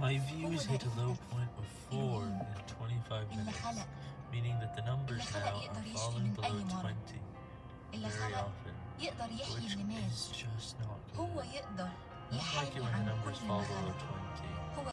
My views hit a low point of 4 in 25 minutes, meaning that the numbers now are falling below 20 very often, which is just not good. Not like it when the numbers fall below 20.